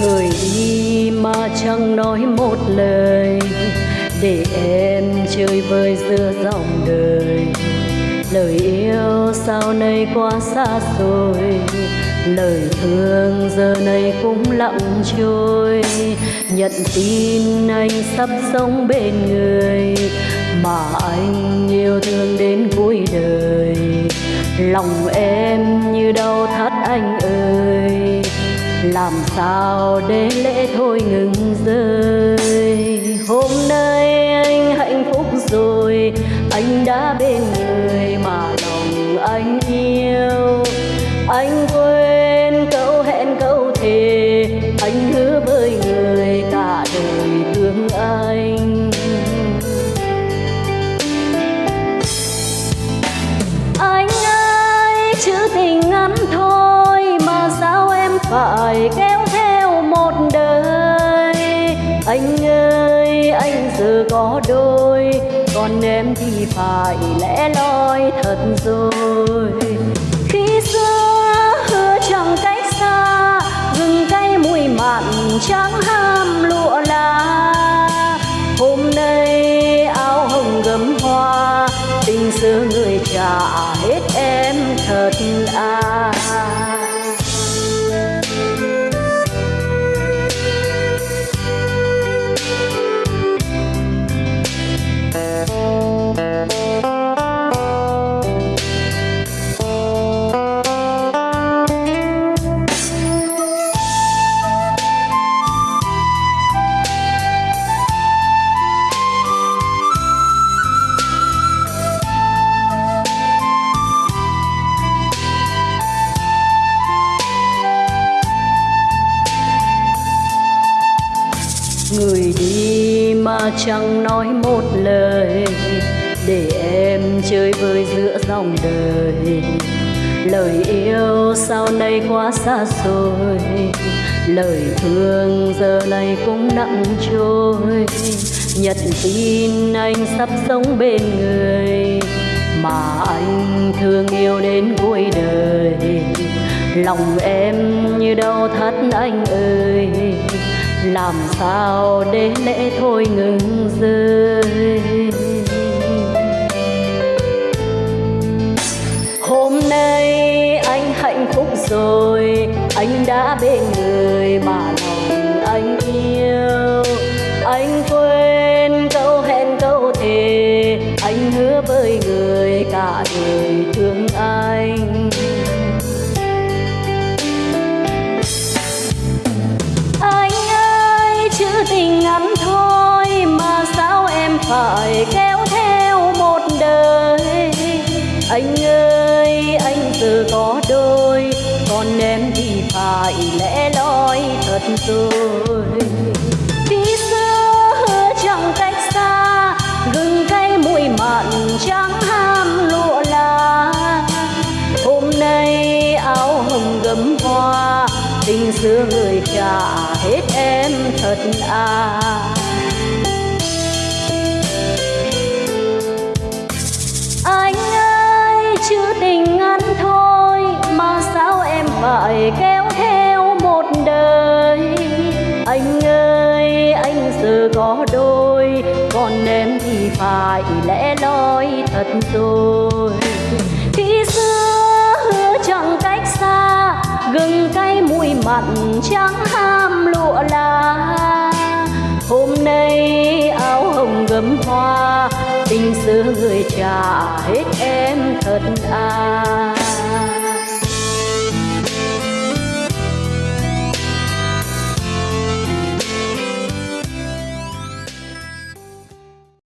Người đi mà chẳng nói một lời, để em chơi vơi giữa dòng đời. Lời yêu sau nay quá xa xôi, lời thương giờ này cũng lặng trôi. Nhận tin anh sắp sống bên người, mà anh yêu thương đến cuối đời. Lòng em như làm sao để lễ thôi ngừng rơi? Hôm nay anh hạnh phúc rồi, anh đã bên người mà lòng anh yêu. Anh quên câu hẹn câu thề, anh hứa với người cả đời thương anh. Anh ơi chữ tình phải kéo theo một đời. Anh ơi, anh giờ có đôi, còn em thì phải lẽ loi thật rồi. Khi xưa hứa chẳng cách xa, gừng cay mùi mặn chẳng hai chẳng nói một lời để em chơi vơi giữa dòng đời. Lời yêu sau nay quá xa xôi, lời thương giờ này cũng nặng trôi. Nhận tin anh sắp sống bên người, mà anh thương yêu đến cuối đời. Lòng em như đau thắt anh ơi, làm sao để lễ thôi ngừng rơi? Hôm nay anh hạnh phúc rồi, anh đã bên người mà là anh ơi, anh giờ có đôi, còn em thì phải lẽ loi thật rồi. Khi xưa hứa chẳng cách xa, gừng cay mùi mặn chẳng ham lụa là. Hôm nay áo hồng gấm hoa, tình xưa người trả hết em thật à. Phải lẽ loi thật rồi. Khi xưa hứa chẳng cách xa, gừng cay mùi mặn chẳng ham lụa là. Hôm nay áo hồng gấm hoa, tình xưa người trả hết em thật à.